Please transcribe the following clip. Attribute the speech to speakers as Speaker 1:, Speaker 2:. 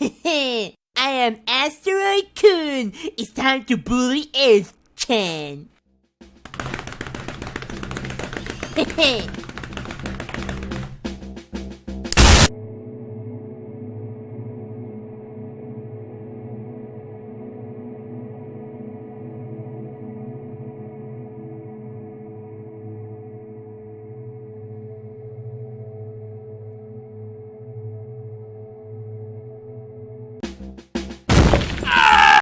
Speaker 1: I am Asteroid Kun. It's time to bully Earth Chan.